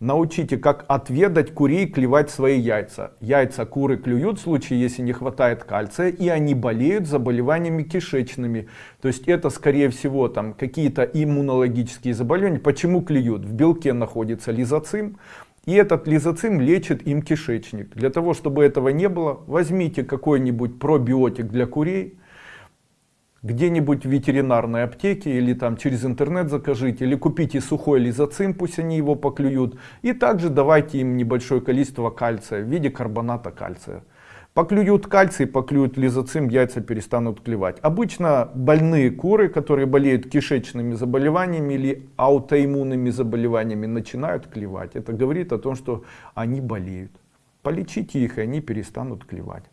Научите, как отведать курей клевать свои яйца. Яйца куры клюют в случае, если не хватает кальция, и они болеют заболеваниями кишечными. То есть это, скорее всего, там какие-то иммунологические заболевания. Почему клюют? В белке находится лизоцим, и этот лизоцим лечит им кишечник. Для того, чтобы этого не было, возьмите какой-нибудь пробиотик для курей, где-нибудь в ветеринарной аптеке или там через интернет закажите или купите сухой лизоцим пусть они его поклюют. И также давайте им небольшое количество кальция в виде карбоната кальция. Поклюют кальций поклюют лизоцим яйца перестанут клевать. Обычно больные куры которые болеют кишечными заболеваниями или аутоиммунными заболеваниями начинают клевать. Это говорит о том что они болеют. Полечите их и они перестанут клевать.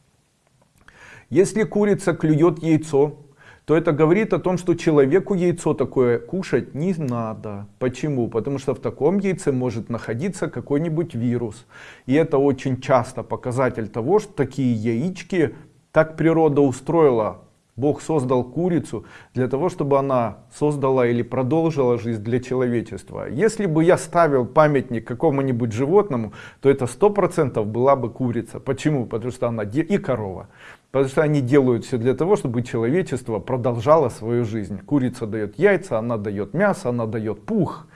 Если курица клюет яйцо то это говорит о том, что человеку яйцо такое кушать не надо. Почему? Потому что в таком яйце может находиться какой-нибудь вирус. И это очень часто показатель того, что такие яички так природа устроила. Бог создал курицу для того, чтобы она создала или продолжила жизнь для человечества. Если бы я ставил памятник какому-нибудь животному, то это сто процентов была бы курица. Почему? Потому что она и корова. Потому что они делают все для того, чтобы человечество продолжало свою жизнь. Курица дает яйца, она дает мясо, она дает пух.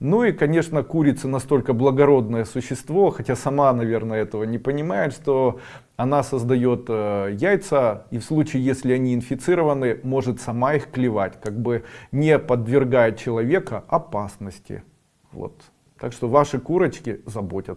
Ну и, конечно, курица настолько благородное существо, хотя сама, наверное, этого не понимает, что она создает э, яйца, и в случае, если они инфицированы, может сама их клевать, как бы не подвергая человека опасности. Вот. Так что ваши курочки заботят.